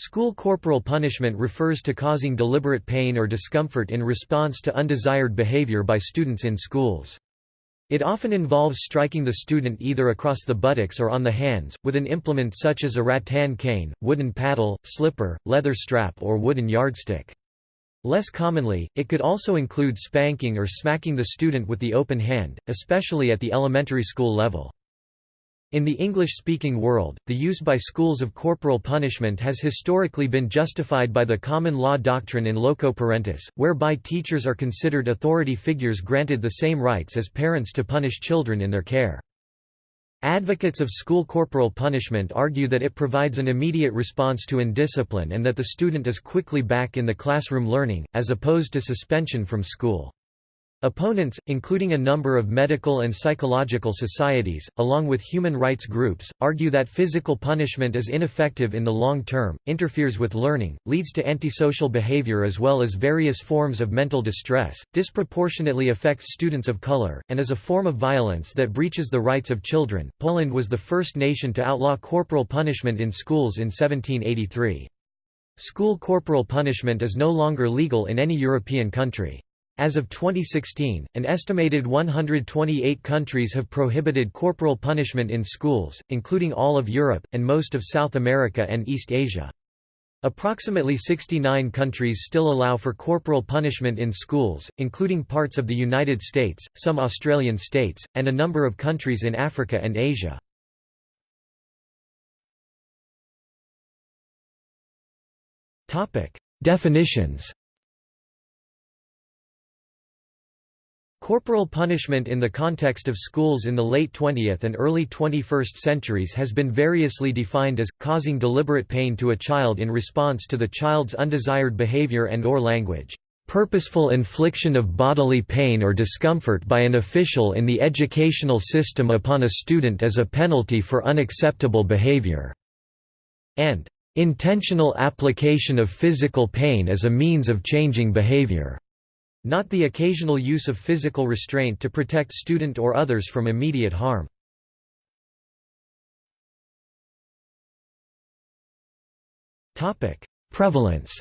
School corporal punishment refers to causing deliberate pain or discomfort in response to undesired behavior by students in schools. It often involves striking the student either across the buttocks or on the hands, with an implement such as a rattan cane, wooden paddle, slipper, leather strap or wooden yardstick. Less commonly, it could also include spanking or smacking the student with the open hand, especially at the elementary school level. In the English-speaking world, the use by schools of corporal punishment has historically been justified by the common law doctrine in loco parentis, whereby teachers are considered authority figures granted the same rights as parents to punish children in their care. Advocates of school corporal punishment argue that it provides an immediate response to indiscipline and that the student is quickly back in the classroom learning, as opposed to suspension from school. Opponents, including a number of medical and psychological societies, along with human rights groups, argue that physical punishment is ineffective in the long term, interferes with learning, leads to antisocial behavior as well as various forms of mental distress, disproportionately affects students of color, and is a form of violence that breaches the rights of children. Poland was the first nation to outlaw corporal punishment in schools in 1783. School corporal punishment is no longer legal in any European country. As of 2016, an estimated 128 countries have prohibited corporal punishment in schools, including all of Europe, and most of South America and East Asia. Approximately 69 countries still allow for corporal punishment in schools, including parts of the United States, some Australian states, and a number of countries in Africa and Asia. Definitions Corporal punishment in the context of schools in the late 20th and early 21st centuries has been variously defined as, causing deliberate pain to a child in response to the child's undesired behavior and or language, "...purposeful infliction of bodily pain or discomfort by an official in the educational system upon a student as a penalty for unacceptable behavior", and "...intentional application of physical pain as a means of changing behavior." Not the occasional use of physical restraint to protect student or others from immediate harm. Prevalence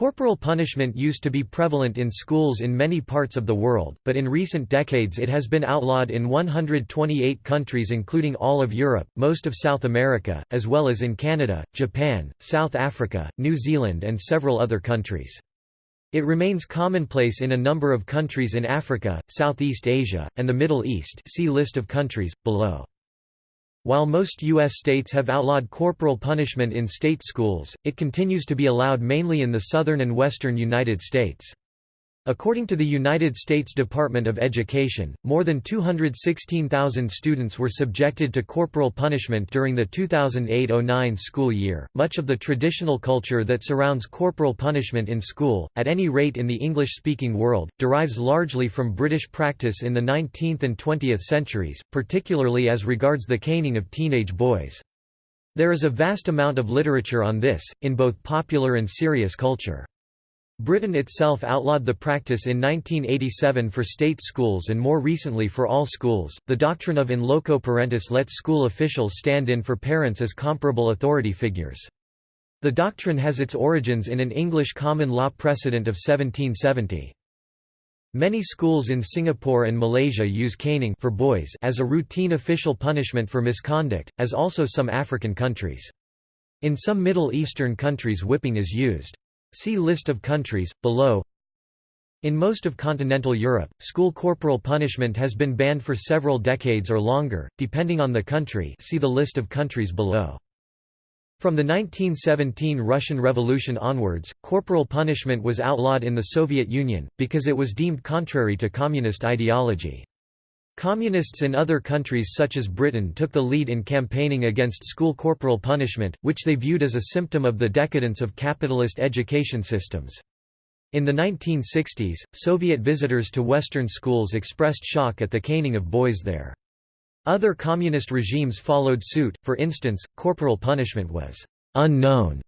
Corporal punishment used to be prevalent in schools in many parts of the world, but in recent decades it has been outlawed in 128 countries including all of Europe, most of South America, as well as in Canada, Japan, South Africa, New Zealand and several other countries. It remains commonplace in a number of countries in Africa, Southeast Asia, and the Middle East see list of countries, below. While most U.S. states have outlawed corporal punishment in state schools, it continues to be allowed mainly in the southern and western United States. According to the United States Department of Education, more than 216,000 students were subjected to corporal punishment during the 2008-09 school year. Much of the traditional culture that surrounds corporal punishment in school, at any rate in the English-speaking world, derives largely from British practice in the 19th and 20th centuries, particularly as regards the caning of teenage boys. There is a vast amount of literature on this, in both popular and serious culture. Britain itself outlawed the practice in 1987 for state schools and more recently for all schools. The doctrine of in loco parentis lets school officials stand in for parents as comparable authority figures. The doctrine has its origins in an English common law precedent of 1770. Many schools in Singapore and Malaysia use caning for boys as a routine official punishment for misconduct, as also some African countries. In some Middle Eastern countries whipping is used. See list of countries, below In most of continental Europe, school corporal punishment has been banned for several decades or longer, depending on the country see the list of countries below. From the 1917 Russian Revolution onwards, corporal punishment was outlawed in the Soviet Union, because it was deemed contrary to communist ideology. Communists in other countries such as Britain took the lead in campaigning against school corporal punishment, which they viewed as a symptom of the decadence of capitalist education systems. In the 1960s, Soviet visitors to Western schools expressed shock at the caning of boys there. Other communist regimes followed suit, for instance, corporal punishment was «unknown»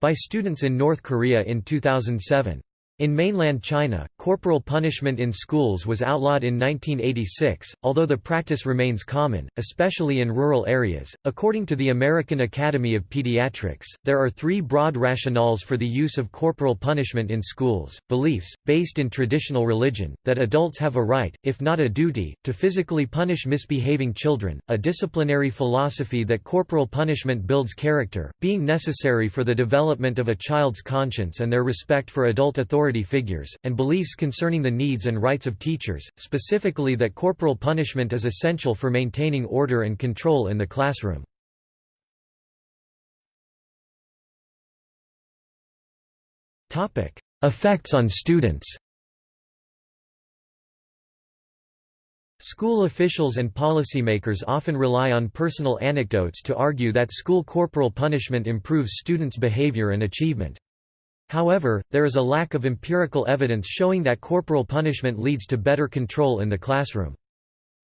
by students in North Korea in 2007. In mainland China, corporal punishment in schools was outlawed in 1986, although the practice remains common, especially in rural areas. According to the American Academy of Pediatrics, there are three broad rationales for the use of corporal punishment in schools beliefs, based in traditional religion, that adults have a right, if not a duty, to physically punish misbehaving children, a disciplinary philosophy that corporal punishment builds character, being necessary for the development of a child's conscience and their respect for adult authority authority figures, and beliefs concerning the needs and rights of teachers, specifically that corporal punishment is essential for maintaining order and control in the classroom. Effects on students School officials and policymakers often rely on personal anecdotes to argue that school corporal punishment improves students' behavior and achievement. However, there is a lack of empirical evidence showing that corporal punishment leads to better control in the classroom.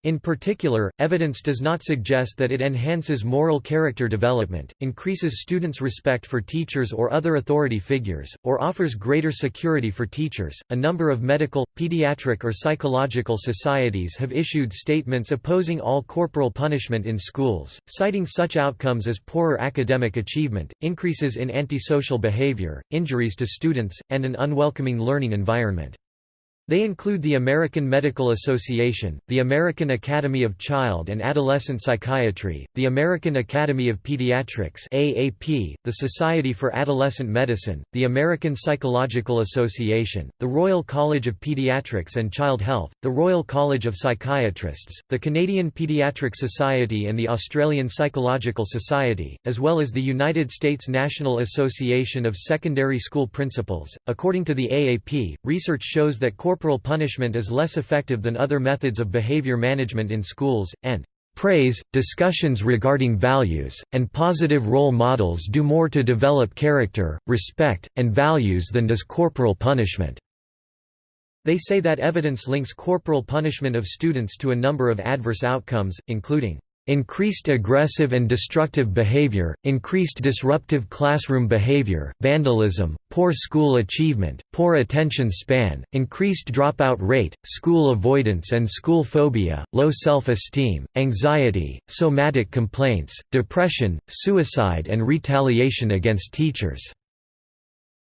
In particular, evidence does not suggest that it enhances moral character development, increases students' respect for teachers or other authority figures, or offers greater security for teachers. A number of medical, pediatric, or psychological societies have issued statements opposing all corporal punishment in schools, citing such outcomes as poorer academic achievement, increases in antisocial behavior, injuries to students, and an unwelcoming learning environment. They include the American Medical Association, the American Academy of Child and Adolescent Psychiatry, the American Academy of Pediatrics AAP, the Society for Adolescent Medicine, the American Psychological Association, the Royal College of Pediatrics and Child Health, the Royal College of Psychiatrists, the Canadian Pediatric Society and the Australian Psychological Society, as well as the United States National Association of Secondary School Principals. According to the AAP, research shows that corporal punishment is less effective than other methods of behavior management in schools, and praise, discussions regarding values, and positive role models do more to develop character, respect, and values than does corporal punishment. They say that evidence links corporal punishment of students to a number of adverse outcomes, including increased aggressive and destructive behavior, increased disruptive classroom behavior, vandalism, poor school achievement, poor attention span, increased dropout rate, school avoidance and school phobia, low self-esteem, anxiety, somatic complaints, depression, suicide and retaliation against teachers.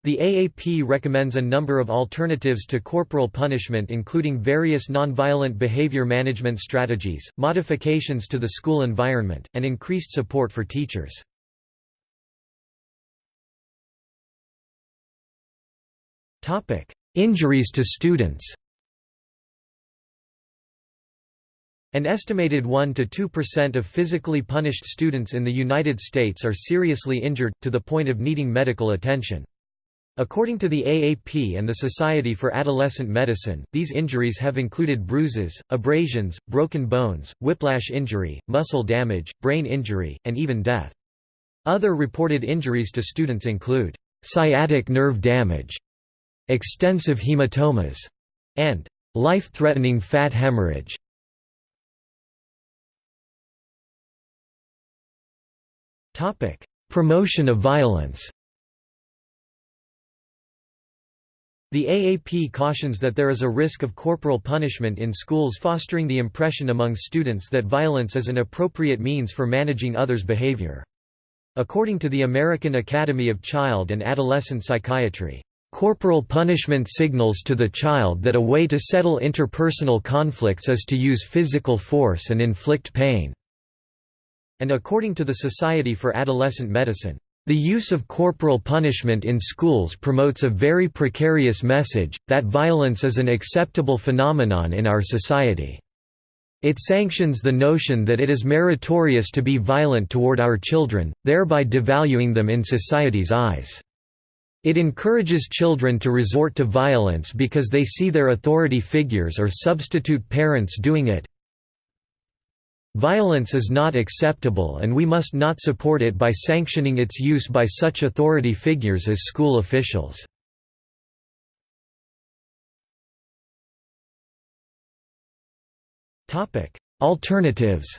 The AAP recommends a number of alternatives to corporal punishment including various nonviolent behavior management strategies, modifications to the school environment, and increased support for teachers. Injuries to students An estimated 1 to 2% of physically punished students in the United States are seriously injured, to the point of needing medical attention. According to the AAP and the Society for Adolescent Medicine, these injuries have included bruises, abrasions, broken bones, whiplash injury, muscle damage, brain injury, and even death. Other reported injuries to students include sciatic nerve damage, extensive hematomas, and life-threatening fat hemorrhage. Promotion of violence The AAP cautions that there is a risk of corporal punishment in schools fostering the impression among students that violence is an appropriate means for managing others' behavior. According to the American Academy of Child and Adolescent Psychiatry, "...corporal punishment signals to the child that a way to settle interpersonal conflicts is to use physical force and inflict pain." And according to the Society for Adolescent Medicine, the use of corporal punishment in schools promotes a very precarious message, that violence is an acceptable phenomenon in our society. It sanctions the notion that it is meritorious to be violent toward our children, thereby devaluing them in society's eyes. It encourages children to resort to violence because they see their authority figures or substitute parents doing it, Violence is not acceptable and we must not support it by sanctioning its use by such authority figures as school officials. Alternatives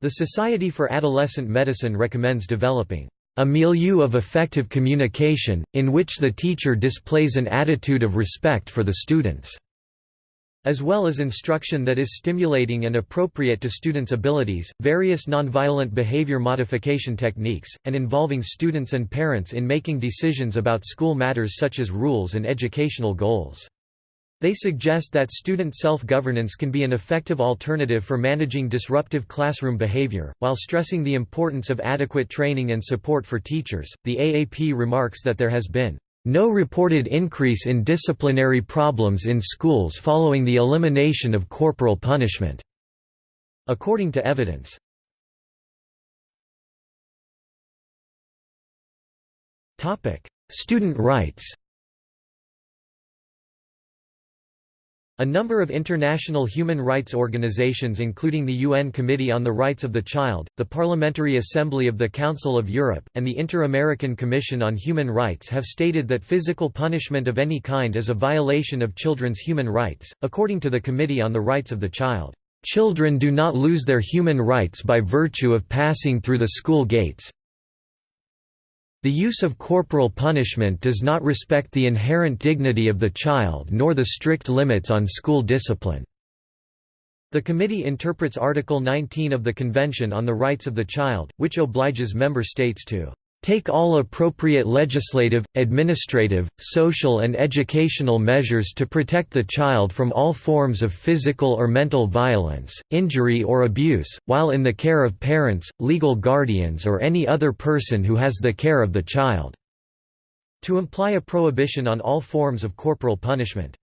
The Society for Adolescent Medicine recommends developing a milieu of effective communication, in which the teacher displays an attitude of respect for the students as well as instruction that is stimulating and appropriate to students' abilities, various nonviolent behavior modification techniques, and involving students and parents in making decisions about school matters such as rules and educational goals. They suggest that student self-governance can be an effective alternative for managing disruptive classroom behavior, while stressing the importance of adequate training and support for teachers. The AAP remarks that there has been no reported increase in disciplinary problems in schools following the elimination of corporal punishment, according to evidence. Student rights A number of international human rights organizations including the UN Committee on the Rights of the Child, the Parliamentary Assembly of the Council of Europe, and the Inter-American Commission on Human Rights have stated that physical punishment of any kind is a violation of children's human rights. According to the Committee on the Rights of the Child, "...children do not lose their human rights by virtue of passing through the school gates, the use of corporal punishment does not respect the inherent dignity of the child nor the strict limits on school discipline. The committee interprets Article 19 of the Convention on the Rights of the Child, which obliges member states to take all appropriate legislative, administrative, social and educational measures to protect the child from all forms of physical or mental violence, injury or abuse, while in the care of parents, legal guardians or any other person who has the care of the child." to imply a prohibition on all forms of corporal punishment.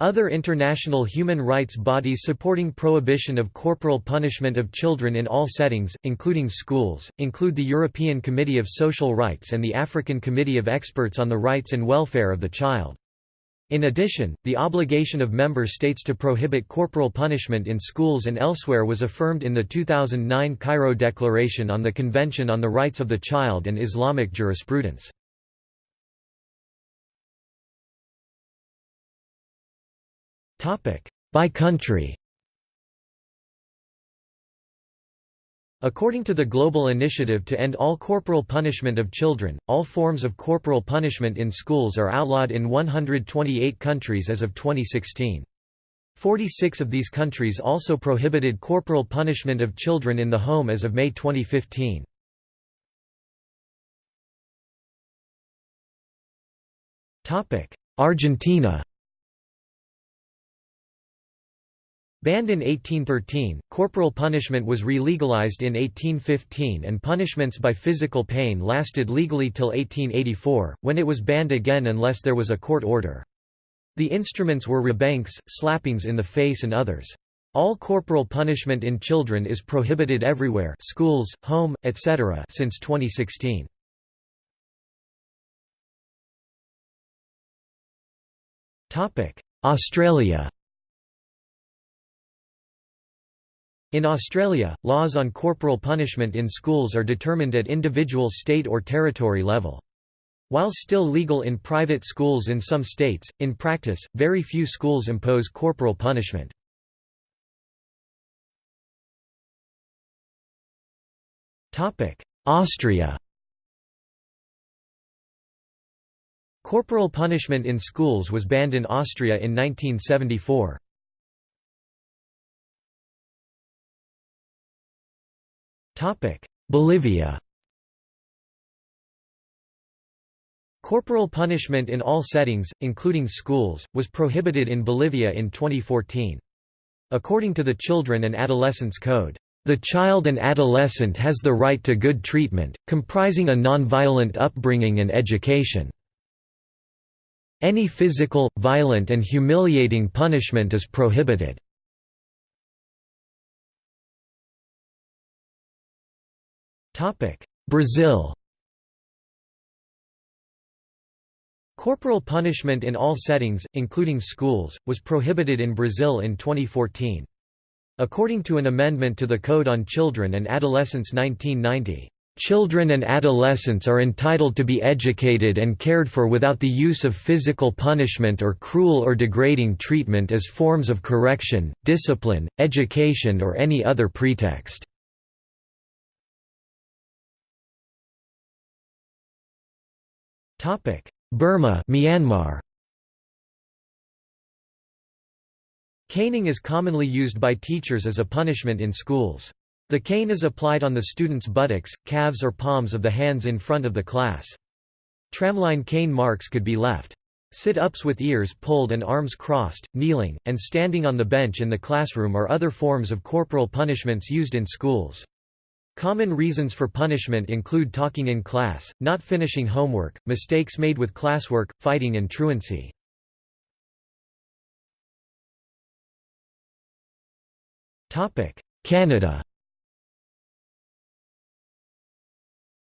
Other international human rights bodies supporting prohibition of corporal punishment of children in all settings, including schools, include the European Committee of Social Rights and the African Committee of Experts on the Rights and Welfare of the Child. In addition, the obligation of member states to prohibit corporal punishment in schools and elsewhere was affirmed in the 2009 Cairo Declaration on the Convention on the Rights of the Child and Islamic Jurisprudence. By country According to the Global Initiative to End All Corporal Punishment of Children, all forms of corporal punishment in schools are outlawed in 128 countries as of 2016. 46 of these countries also prohibited corporal punishment of children in the home as of May 2015. Argentina Banned in 1813, corporal punishment was re-legalized in 1815 and punishments by physical pain lasted legally till 1884, when it was banned again unless there was a court order. The instruments were rebenques, slappings in the face and others. All corporal punishment in children is prohibited everywhere schools, home, etc. since 2016. Australia In Australia, laws on corporal punishment in schools are determined at individual state or territory level. While still legal in private schools in some states, in practice, very few schools impose corporal punishment. Austria Corporal punishment in schools was banned in Austria in 1974. Bolivia Corporal punishment in all settings, including schools, was prohibited in Bolivia in 2014. According to the Children and Adolescents Code, "...the child and adolescent has the right to good treatment, comprising a nonviolent upbringing and education. Any physical, violent and humiliating punishment is prohibited." Brazil Corporal punishment in all settings, including schools, was prohibited in Brazil in 2014. According to an amendment to the Code on Children and Adolescents 1990, "...children and adolescents are entitled to be educated and cared for without the use of physical punishment or cruel or degrading treatment as forms of correction, discipline, education or any other pretext." Burma Myanmar Caning is commonly used by teachers as a punishment in schools. The cane is applied on the student's buttocks, calves or palms of the hands in front of the class. Tramline cane marks could be left. Sit-ups with ears pulled and arms crossed, kneeling, and standing on the bench in the classroom are other forms of corporal punishments used in schools. Common reasons for punishment include talking in class, not finishing homework, mistakes made with classwork, fighting and truancy. Canada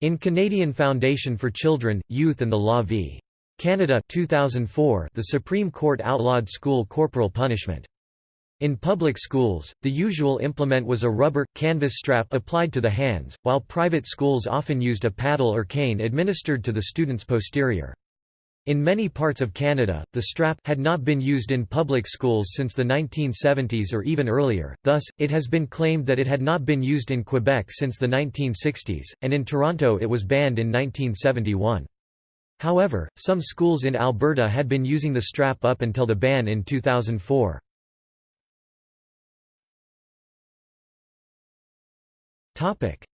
In Canadian Foundation for Children, Youth and the Law v. Canada 2004, the Supreme Court outlawed school corporal punishment. In public schools, the usual implement was a rubber, canvas strap applied to the hands, while private schools often used a paddle or cane administered to the student's posterior. In many parts of Canada, the strap had not been used in public schools since the 1970s or even earlier, thus, it has been claimed that it had not been used in Quebec since the 1960s, and in Toronto it was banned in 1971. However, some schools in Alberta had been using the strap up until the ban in 2004.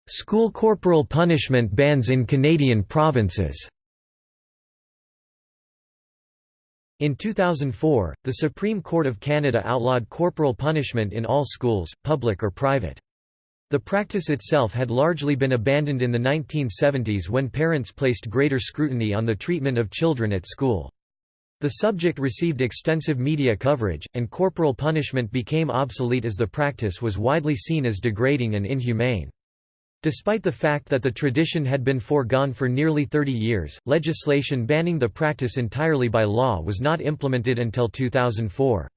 School corporal punishment bans in Canadian provinces In 2004, the Supreme Court of Canada outlawed corporal punishment in all schools, public or private. The practice itself had largely been abandoned in the 1970s when parents placed greater scrutiny on the treatment of children at school. The subject received extensive media coverage, and corporal punishment became obsolete as the practice was widely seen as degrading and inhumane. Despite the fact that the tradition had been foregone for nearly 30 years, legislation banning the practice entirely by law was not implemented until 2004.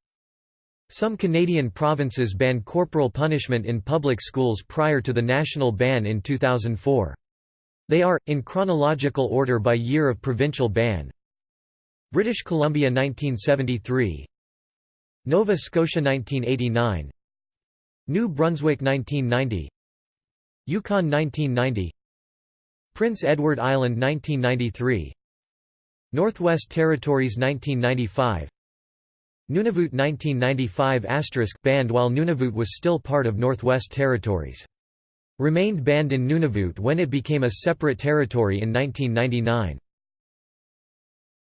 Some Canadian provinces banned corporal punishment in public schools prior to the national ban in 2004. They are, in chronological order by year of provincial ban British Columbia 1973 Nova Scotia 1989 New Brunswick 1990 Yukon 1990 Prince Edward Island 1993 Northwest Territories 1995 Nunavut 1995 banned while Nunavut was still part of Northwest Territories. Remained banned in Nunavut when it became a separate territory in 1999.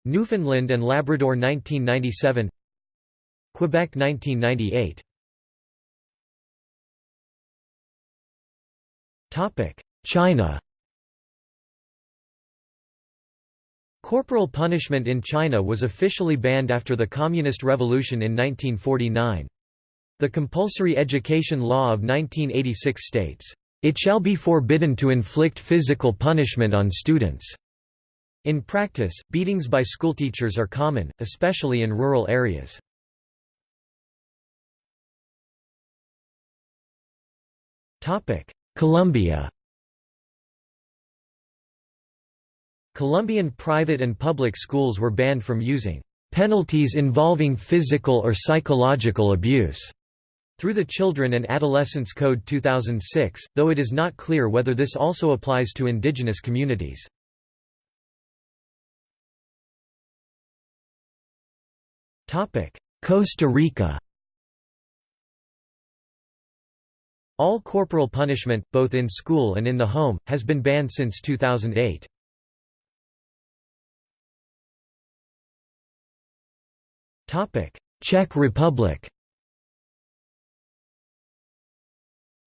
Newfoundland and Labrador 1997 Quebec 1998 Topic China Corporal punishment in China was officially banned after the Communist Revolution in 1949. The compulsory education law of 1986 states, "...it shall be forbidden to inflict physical punishment on students." In practice, beatings by schoolteachers are common, especially in rural areas. Colombia Colombian private and public schools were banned from using penalties involving physical or psychological abuse through the Children and Adolescents Code 2006, though it is not clear whether this also applies to indigenous communities. Costa Rica All corporal punishment, both in school and in the home, has been banned since 2008. Czech Republic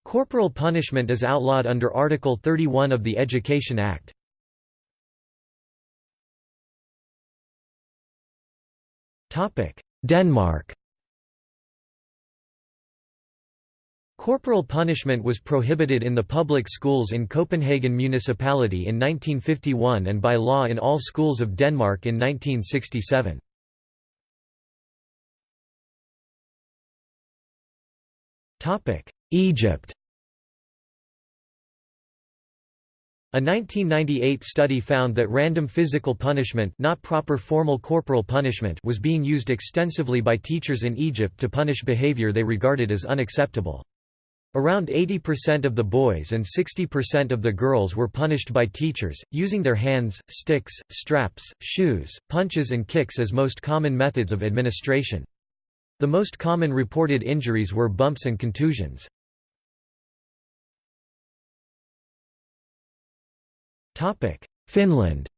Corporal punishment is outlawed under Article 31 of the Education Act. Denmark. Corporal punishment was prohibited in the public schools in Copenhagen Municipality in 1951 and by law in all schools of Denmark in 1967. Egypt A 1998 study found that random physical punishment not proper formal corporal punishment was being used extensively by teachers in Egypt to punish behavior they regarded as unacceptable. Around 80% of the boys and 60% of the girls were punished by teachers, using their hands, sticks, straps, shoes, punches and kicks as most common methods of administration. The most common reported injuries were bumps and contusions. Finland.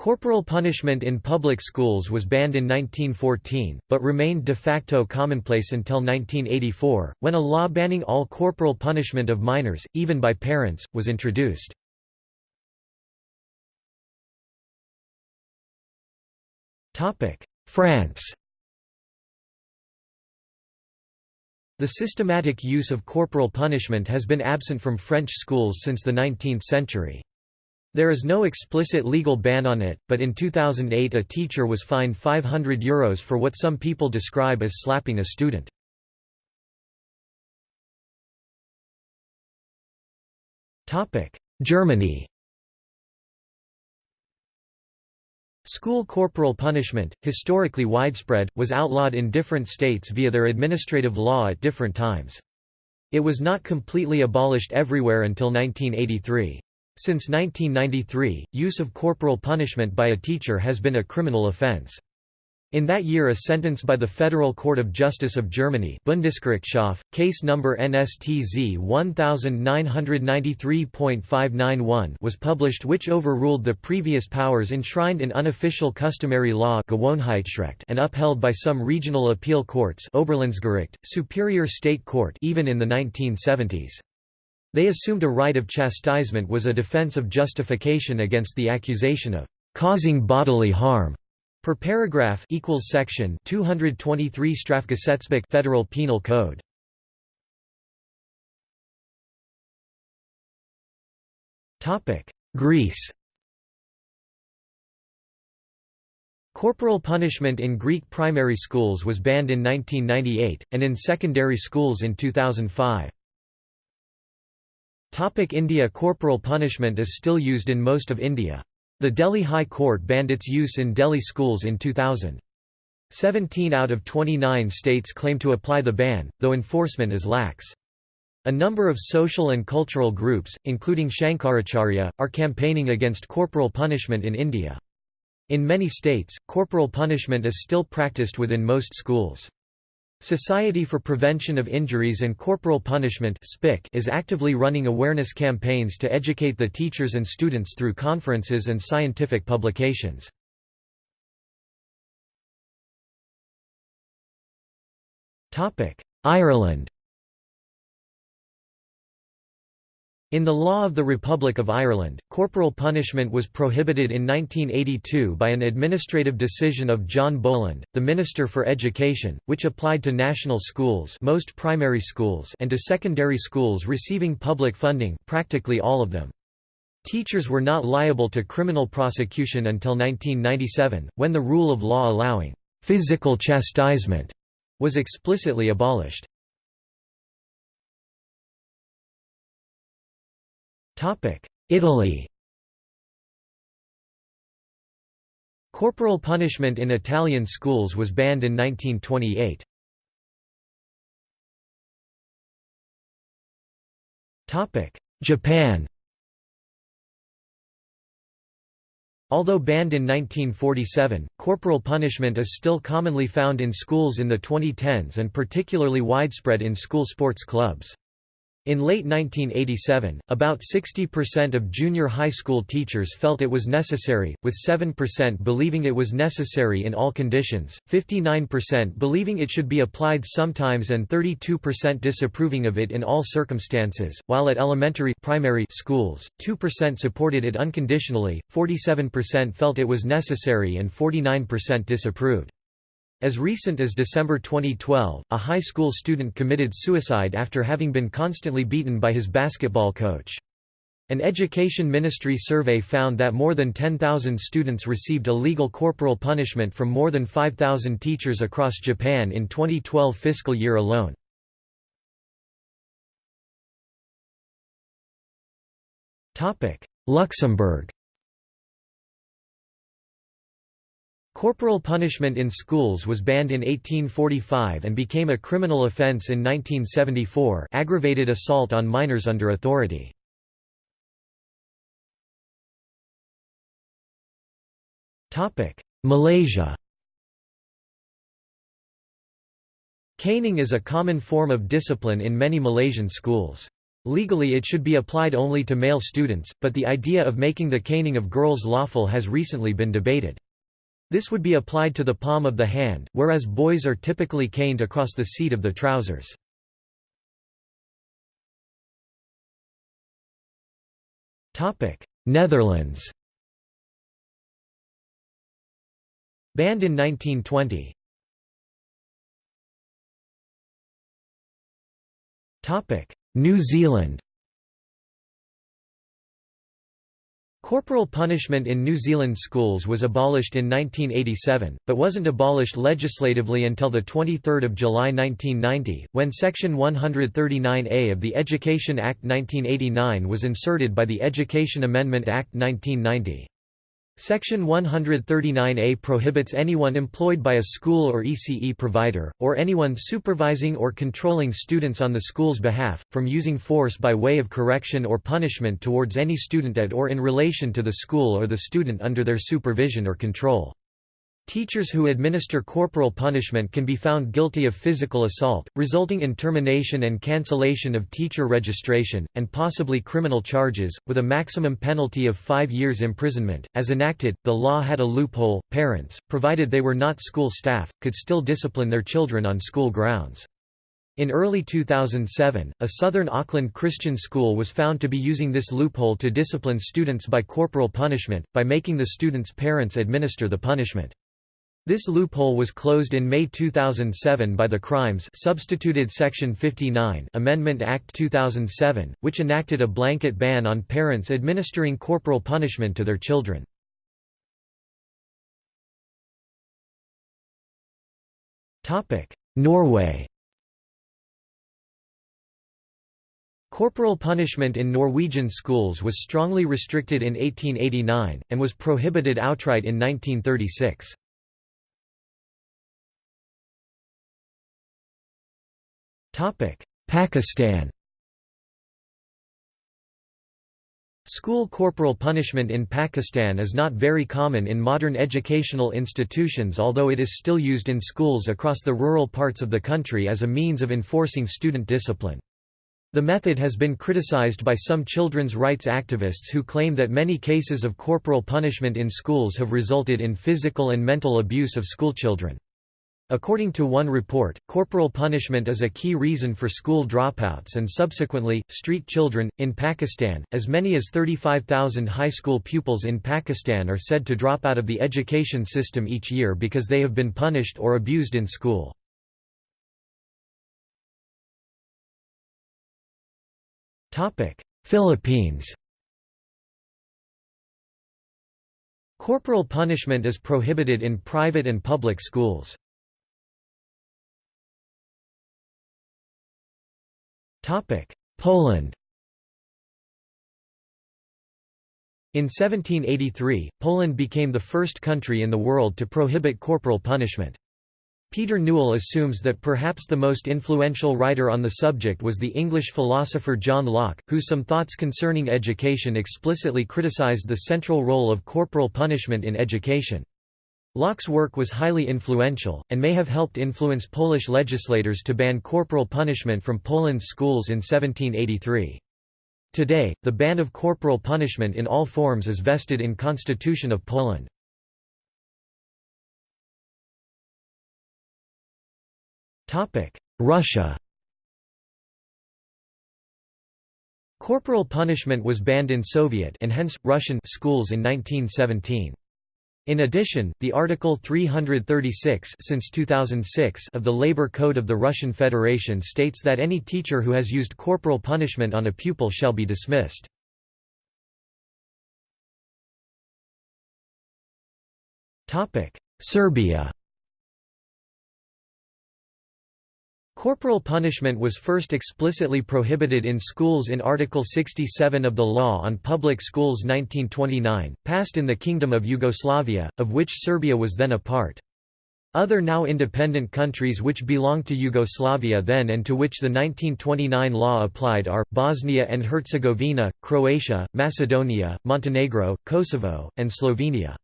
Corporal punishment in public schools was banned in 1914, but remained de facto commonplace until 1984, when a law banning all corporal punishment of minors, even by parents, was introduced. France The systematic use of corporal punishment has been absent from French schools since the 19th century. There is no explicit legal ban on it, but in 2008 a teacher was fined €500 Euros for what some people describe as slapping a student. Germany School corporal punishment, historically widespread, was outlawed in different states via their administrative law at different times. It was not completely abolished everywhere until 1983. Since 1993, use of corporal punishment by a teacher has been a criminal offense. In that year a sentence by the Federal Court of Justice of Germany Bundesgerichtshof, case number NSTZ 1993.591 was published which overruled the previous powers enshrined in unofficial customary law and upheld by some regional appeal courts Oberlandesgericht, Superior State Court even in the 1970s. They assumed a right of chastisement was a defense of justification against the accusation of causing bodily harm. Per paragraph equals section 223 Strafgesetzbuch Federal Penal Code. Topic: Greece. Corporal punishment in Greek primary schools was banned in 1998 and in secondary schools in 2005. Topic India Corporal punishment is still used in most of India. The Delhi High Court banned its use in Delhi schools in 2000. 17 out of 29 states claim to apply the ban, though enforcement is lax. A number of social and cultural groups, including Shankaracharya, are campaigning against corporal punishment in India. In many states, corporal punishment is still practiced within most schools. Society for Prevention of Injuries and Corporal Punishment is actively running awareness campaigns to educate the teachers and students through conferences and scientific publications. Ireland In the law of the Republic of Ireland, corporal punishment was prohibited in 1982 by an administrative decision of John Boland, the Minister for Education, which applied to national schools most primary schools and to secondary schools receiving public funding practically all of them. Teachers were not liable to criminal prosecution until 1997, when the rule of law allowing «physical chastisement» was explicitly abolished. Italy Corporal punishment in Italian schools was banned in 1928. Japan Although banned in 1947, corporal punishment is still commonly found in schools in the 2010s and particularly widespread in school sports clubs. In late 1987, about 60% of junior high school teachers felt it was necessary, with 7% believing it was necessary in all conditions, 59% believing it should be applied sometimes and 32% disapproving of it in all circumstances, while at elementary primary schools, 2% supported it unconditionally, 47% felt it was necessary and 49% disapproved. As recent as December 2012, a high school student committed suicide after having been constantly beaten by his basketball coach. An education ministry survey found that more than 10,000 students received illegal corporal punishment from more than 5,000 teachers across Japan in 2012 fiscal year alone. Luxembourg Corporal punishment in schools was banned in 1845 and became a criminal offence in 1974 aggravated assault on minors under authority. Malaysia Caning is a common form of discipline in many Malaysian schools. Legally it should be applied only to male students, but the idea of making the caning of girls lawful has recently been debated. This would be applied to the palm of the hand, whereas boys are typically caned across the seat of the trousers. Netherlands Banned in 1920 New Zealand Corporal punishment in New Zealand schools was abolished in 1987, but wasn't abolished legislatively until 23 July 1990, when Section 139A of the Education Act 1989 was inserted by the Education Amendment Act 1990. Section 139A prohibits anyone employed by a school or ECE provider, or anyone supervising or controlling students on the school's behalf, from using force by way of correction or punishment towards any student at or in relation to the school or the student under their supervision or control. Teachers who administer corporal punishment can be found guilty of physical assault, resulting in termination and cancellation of teacher registration, and possibly criminal charges, with a maximum penalty of five years imprisonment. As enacted, the law had a loophole parents, provided they were not school staff, could still discipline their children on school grounds. In early 2007, a southern Auckland Christian school was found to be using this loophole to discipline students by corporal punishment, by making the students' parents administer the punishment. This loophole was closed in May 2007 by the Crimes Substituted Section 59 Amendment Act 2007, which enacted a blanket ban on parents administering corporal punishment to their children. Norway Corporal punishment in Norwegian schools was strongly restricted in 1889, and was prohibited outright in 1936. Pakistan School corporal punishment in Pakistan is not very common in modern educational institutions although it is still used in schools across the rural parts of the country as a means of enforcing student discipline. The method has been criticized by some children's rights activists who claim that many cases of corporal punishment in schools have resulted in physical and mental abuse of schoolchildren. According to one report, corporal punishment is a key reason for school dropouts and subsequently, street children. In Pakistan, as many as 35,000 high school pupils in Pakistan are said to drop out of the education system each year because they have been punished or abused in school. Philippines Corporal punishment is prohibited in private and public schools. Poland In 1783, Poland became the first country in the world to prohibit corporal punishment. Peter Newell assumes that perhaps the most influential writer on the subject was the English philosopher John Locke, whose some thoughts concerning education explicitly criticized the central role of corporal punishment in education. Locke's work was highly influential, and may have helped influence Polish legislators to ban corporal punishment from Poland's schools in 1783. Today, the ban of corporal punishment in all forms is vested in Constitution of Poland. Russia Corporal punishment was banned in Soviet and hence, Russian schools in 1917. In addition, the Article 336 since 2006 of the Labor Code of the Russian Federation states that any teacher who has used corporal punishment on a pupil shall be dismissed. Serbia Corporal punishment was first explicitly prohibited in schools in Article 67 of the Law on Public Schools 1929, passed in the Kingdom of Yugoslavia, of which Serbia was then a part. Other now independent countries which belonged to Yugoslavia then and to which the 1929 law applied are, Bosnia and Herzegovina, Croatia, Macedonia, Montenegro, Kosovo, and Slovenia.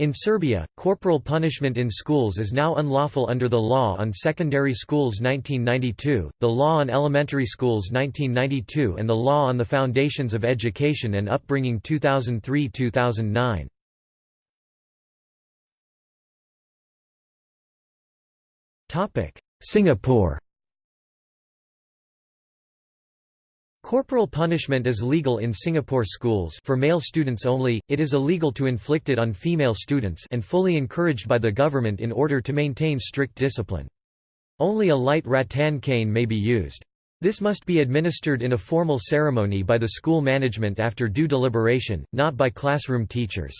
In Serbia, corporal punishment in schools is now unlawful under the Law on Secondary Schools 1992, the Law on Elementary Schools 1992 and the Law on the Foundations of Education and Upbringing 2003–2009. Singapore Corporal punishment is legal in Singapore schools for male students only, it is illegal to inflict it on female students and fully encouraged by the government in order to maintain strict discipline. Only a light rattan cane may be used. This must be administered in a formal ceremony by the school management after due deliberation, not by classroom teachers.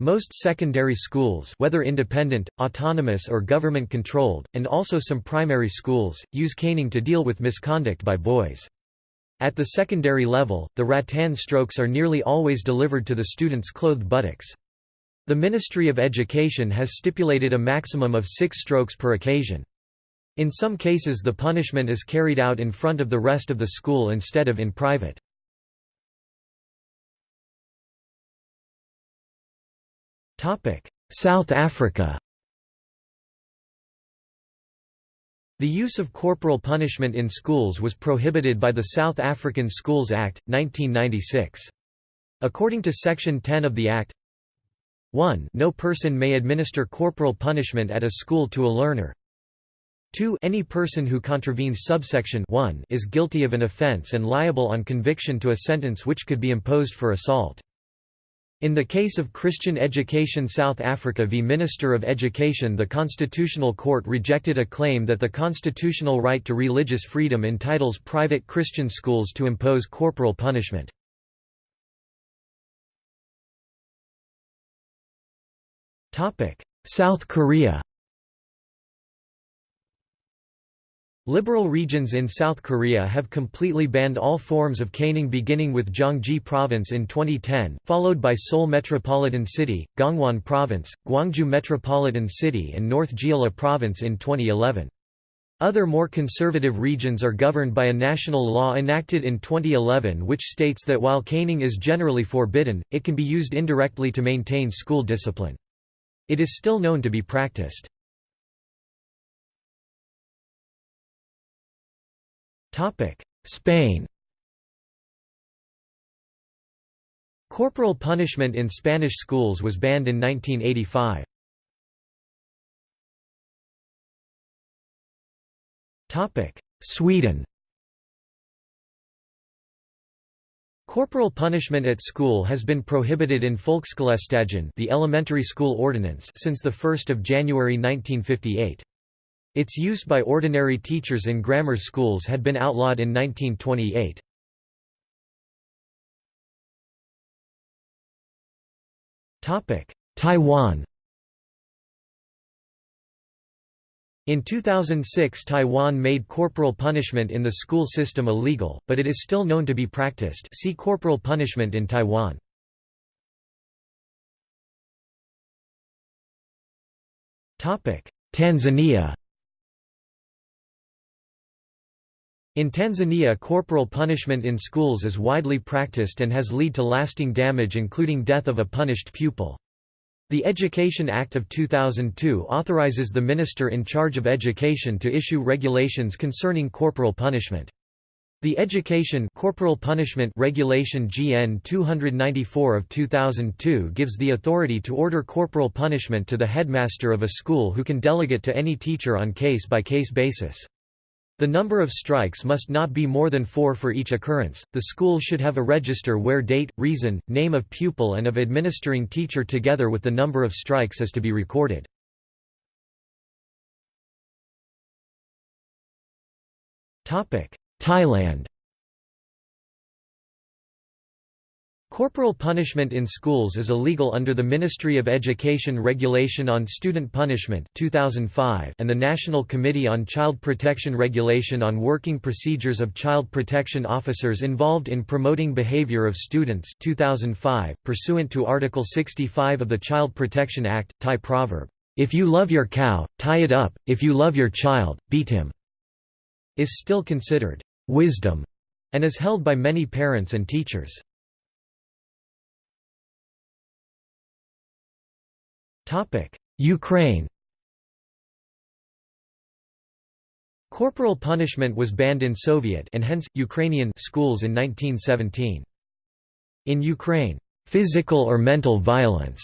Most secondary schools whether independent, autonomous or government-controlled, and also some primary schools, use caning to deal with misconduct by boys. At the secondary level, the rattan strokes are nearly always delivered to the student's clothed buttocks. The Ministry of Education has stipulated a maximum of six strokes per occasion. In some cases the punishment is carried out in front of the rest of the school instead of in private. South Africa The use of corporal punishment in schools was prohibited by the South African Schools Act, 1996. According to Section 10 of the Act, 1 No person may administer corporal punishment at a school to a learner. 2 Any person who contravenes subsection 1 is guilty of an offence and liable on conviction to a sentence which could be imposed for assault. In the case of Christian Education South Africa v Minister of Education the Constitutional Court rejected a claim that the constitutional right to religious freedom entitles private Christian schools to impose corporal punishment. South Korea Liberal regions in South Korea have completely banned all forms of caning beginning with Gyeonggi Province in 2010, followed by Seoul Metropolitan City, Gangwon Province, Gwangju Metropolitan City and North Jeolla Province in 2011. Other more conservative regions are governed by a national law enacted in 2011 which states that while caning is generally forbidden, it can be used indirectly to maintain school discipline. It is still known to be practiced. Spain Corporal punishment in Spanish schools was banned in 1985. Sweden Corporal punishment at school has been prohibited in Folkskolestadgan the elementary school ordinance since 1 January 1958. Its use by ordinary teachers in grammar schools had been outlawed in 1928. Taiwan In 2006 Taiwan made corporal punishment in the school system illegal, but it is still known to be practiced see corporal punishment in Taiwan. Tanzania In Tanzania corporal punishment in schools is widely practiced and has led to lasting damage including death of a punished pupil. The Education Act of 2002 authorizes the minister in charge of education to issue regulations concerning corporal punishment. The Education Corporal Punishment Regulation GN 294 of 2002 gives the authority to order corporal punishment to the headmaster of a school who can delegate to any teacher on case-by-case -case basis. The number of strikes must not be more than four for each occurrence. The school should have a register where date, reason, name of pupil and of administering teacher together with the number of strikes is to be recorded. Thailand Corporal punishment in schools is illegal under the Ministry of Education Regulation on Student Punishment 2005 and the National Committee on Child Protection Regulation on Working Procedures of Child Protection Officers Involved in Promoting Behavior of Students 2005, pursuant to Article 65 of the Child Protection Act, Thai proverb, "'If you love your cow, tie it up, if you love your child, beat him' is still considered "'wisdom' and is held by many parents and teachers. Ukraine Corporal punishment was banned in Soviet and hence, Ukrainian schools in 1917. In Ukraine, "...physical or mental violence,"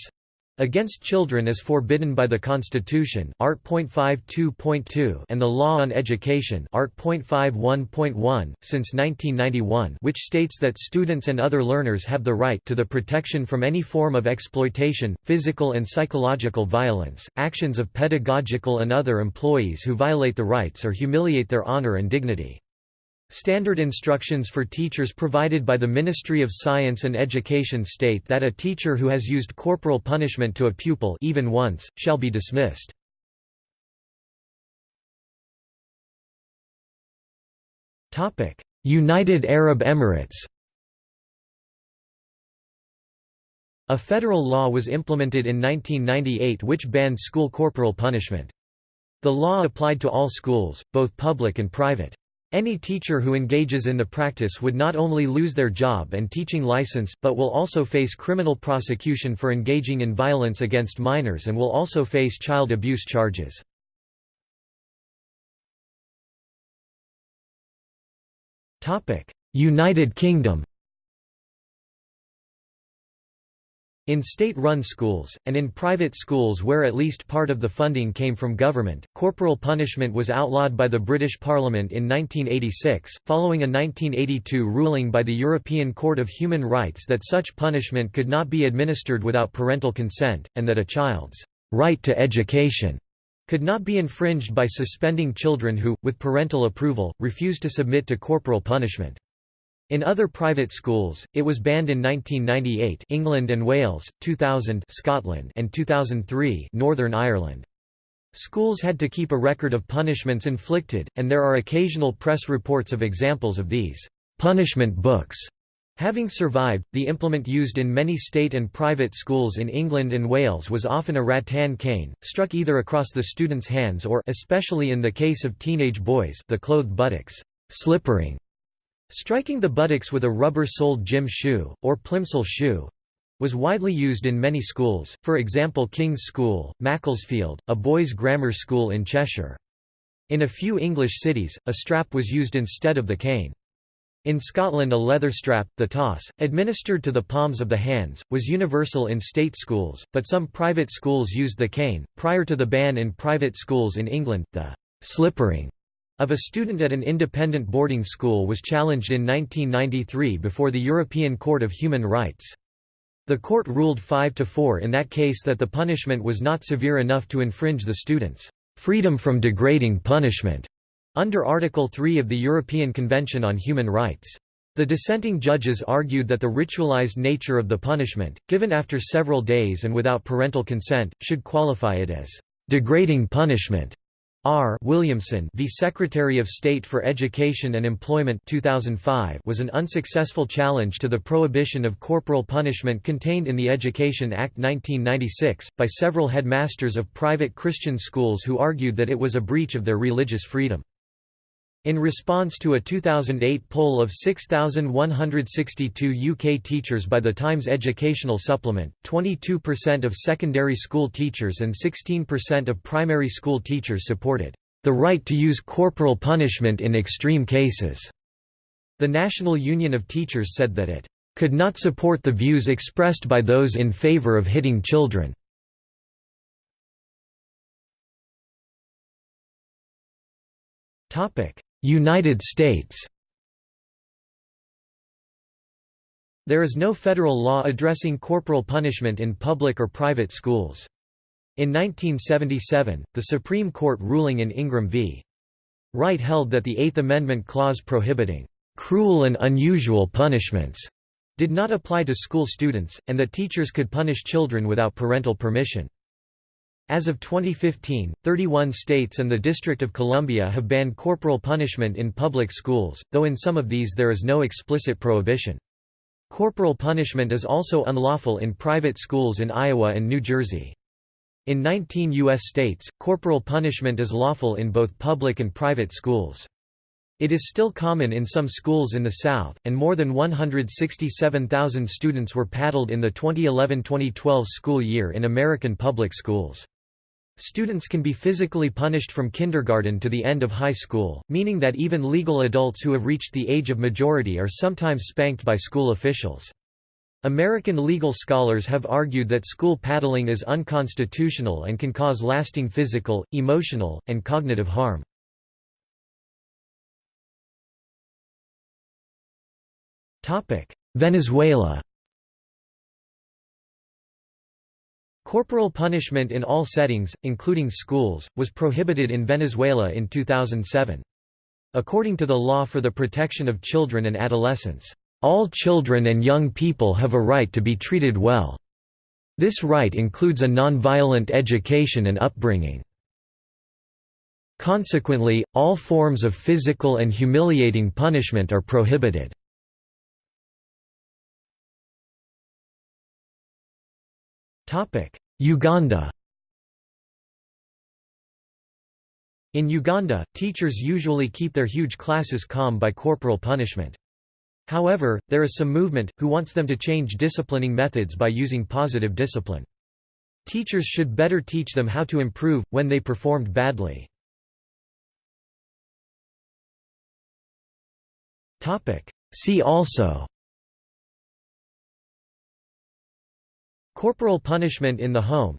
Against children is forbidden by the Constitution Art. and the Law on Education Art. since 1991 which states that students and other learners have the right to the protection from any form of exploitation, physical and psychological violence, actions of pedagogical and other employees who violate the rights or humiliate their honor and dignity. Standard instructions for teachers provided by the Ministry of Science and Education state that a teacher who has used corporal punishment to a pupil even once, shall be dismissed. United Arab Emirates A federal law was implemented in 1998 which banned school corporal punishment. The law applied to all schools, both public and private. Any teacher who engages in the practice would not only lose their job and teaching license, but will also face criminal prosecution for engaging in violence against minors and will also face child abuse charges. United Kingdom In state-run schools, and in private schools where at least part of the funding came from government, corporal punishment was outlawed by the British Parliament in 1986, following a 1982 ruling by the European Court of Human Rights that such punishment could not be administered without parental consent, and that a child's right to education could not be infringed by suspending children who, with parental approval, refused to submit to corporal punishment. In other private schools, it was banned in 1998 England and Wales, 2000 Scotland and 2003 Northern Ireland. Schools had to keep a record of punishments inflicted, and there are occasional press reports of examples of these punishment books having survived. The implement used in many state and private schools in England and Wales was often a rattan cane, struck either across the student's hands or especially in the case of teenage boys the clothed buttocks, slippering Striking the buttocks with a rubber-soled gym shoe, or plimsoll shoe, was widely used in many schools, for example King's School, Macclesfield, a boys' grammar school in Cheshire. In a few English cities, a strap was used instead of the cane. In Scotland a leather strap, the tawse, administered to the palms of the hands, was universal in state schools, but some private schools used the cane. Prior to the ban in private schools in England, the slippering of a student at an independent boarding school was challenged in 1993 before the European Court of Human Rights. The court ruled 5 to 4 in that case that the punishment was not severe enough to infringe the student's freedom from degrading punishment under Article 3 of the European Convention on Human Rights. The dissenting judges argued that the ritualized nature of the punishment, given after several days and without parental consent, should qualify it as degrading punishment R. Williamson v. Secretary of State for Education and Employment 2005 was an unsuccessful challenge to the prohibition of corporal punishment contained in the Education Act 1996, by several headmasters of private Christian schools who argued that it was a breach of their religious freedom. In response to a 2008 poll of 6,162 UK teachers by the Times Educational Supplement, 22% of secondary school teachers and 16% of primary school teachers supported the right to use corporal punishment in extreme cases. The National Union of Teachers said that it could not support the views expressed by those in favour of hitting children. Topic: United States There is no federal law addressing corporal punishment in public or private schools. In 1977, the Supreme Court ruling in Ingraham v. Wright held that the Eighth Amendment clause prohibiting «cruel and unusual punishments» did not apply to school students, and that teachers could punish children without parental permission. As of 2015, 31 states and the District of Columbia have banned corporal punishment in public schools, though in some of these there is no explicit prohibition. Corporal punishment is also unlawful in private schools in Iowa and New Jersey. In 19 U.S. states, corporal punishment is lawful in both public and private schools. It is still common in some schools in the South, and more than 167,000 students were paddled in the 2011–2012 school year in American public schools. Students can be physically punished from kindergarten to the end of high school, meaning that even legal adults who have reached the age of majority are sometimes spanked by school officials. American legal scholars have argued that school paddling is unconstitutional and can cause lasting physical, emotional, and cognitive harm. Venezuela Corporal punishment in all settings, including schools, was prohibited in Venezuela in 2007. According to the Law for the Protection of Children and Adolescents, "...all children and young people have a right to be treated well. This right includes a non-violent education and upbringing. Consequently, all forms of physical and humiliating punishment are prohibited." Uganda In Uganda, teachers usually keep their huge classes calm by corporal punishment. However, there is some movement, who wants them to change disciplining methods by using positive discipline. Teachers should better teach them how to improve, when they performed badly. See also Corporal punishment in the home.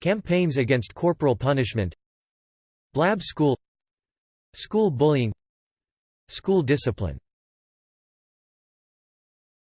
Campaigns against corporal punishment. Blab school. School bullying. School discipline